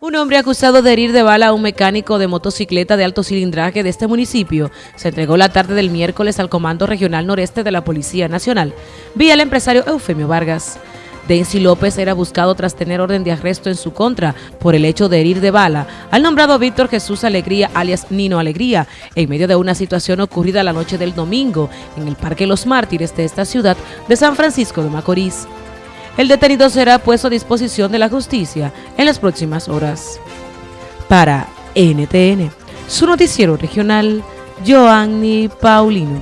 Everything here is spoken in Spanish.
Un hombre acusado de herir de bala a un mecánico de motocicleta de alto cilindraje de este municipio se entregó la tarde del miércoles al Comando Regional Noreste de la Policía Nacional, vía el empresario Eufemio Vargas. Densi López era buscado tras tener orden de arresto en su contra por el hecho de herir de bala al nombrado Víctor Jesús Alegría, alias Nino Alegría, en medio de una situación ocurrida la noche del domingo en el Parque Los Mártires de esta ciudad de San Francisco de Macorís. El detenido será puesto a disposición de la justicia en las próximas horas. Para NTN, su noticiero regional, Joanny Paulino.